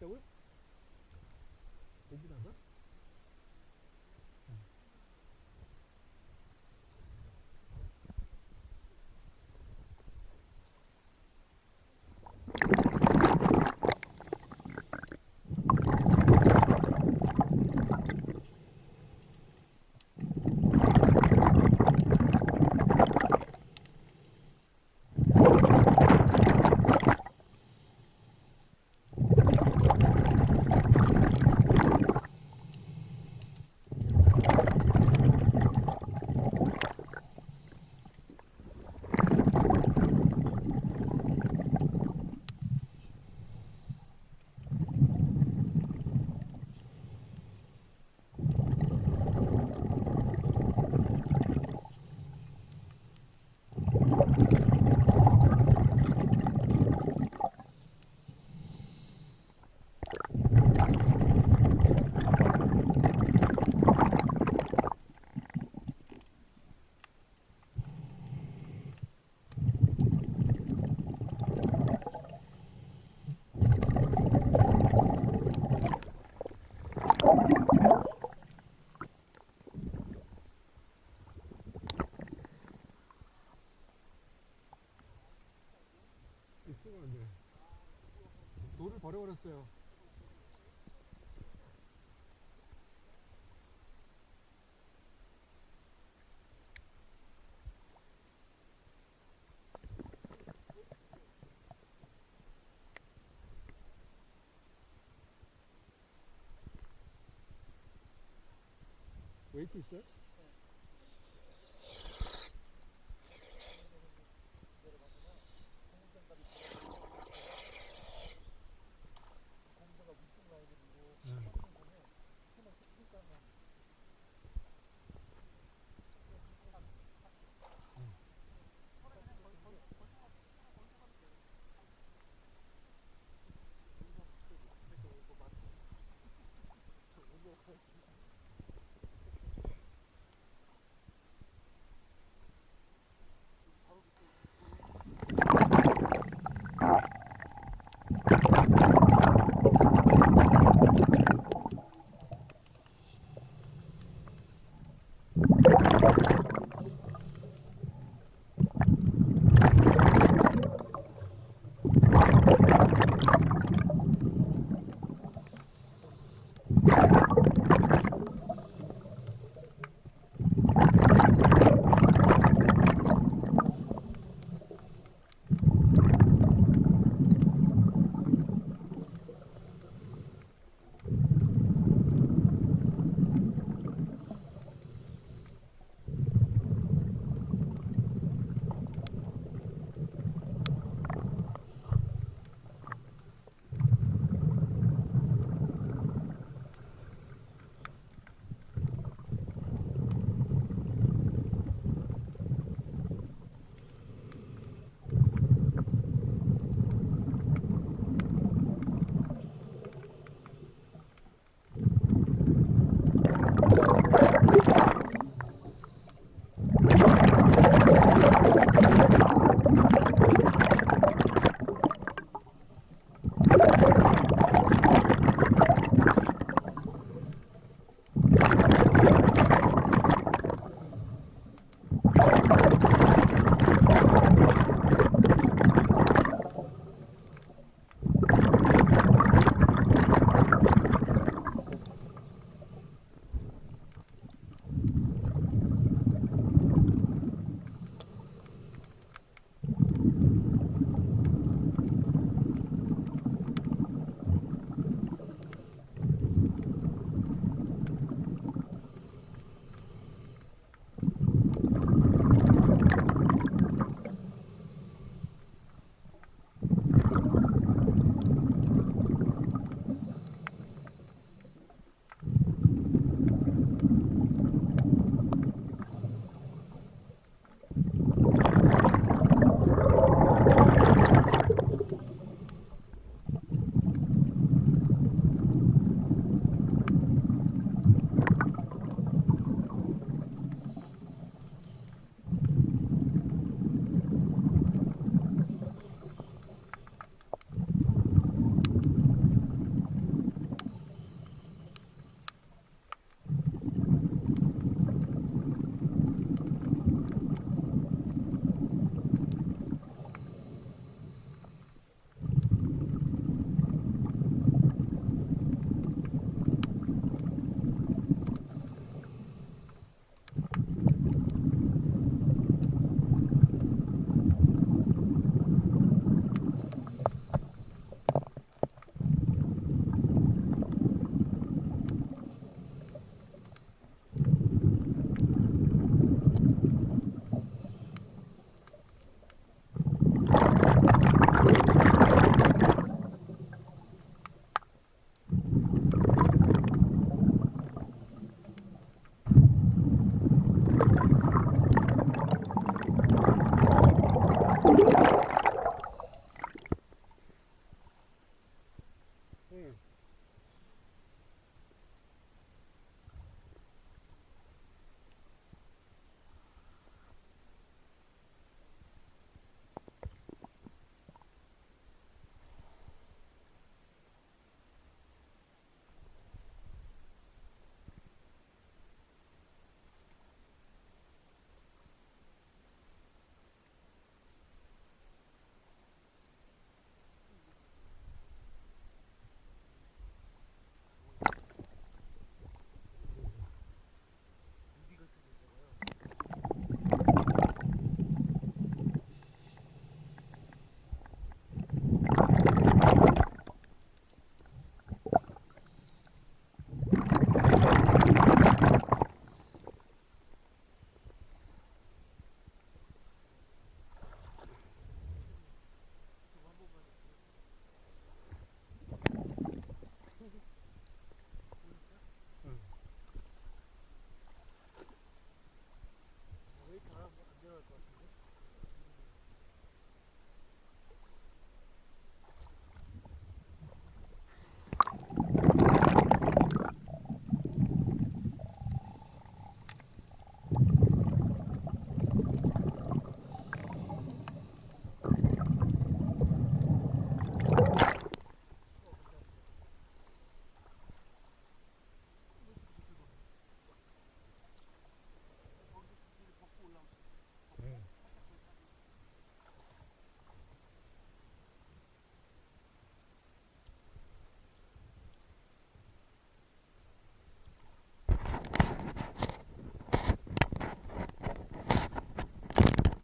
있다고요? 여기다가? 돌을 버려버렸어요. 웨이트 있어요?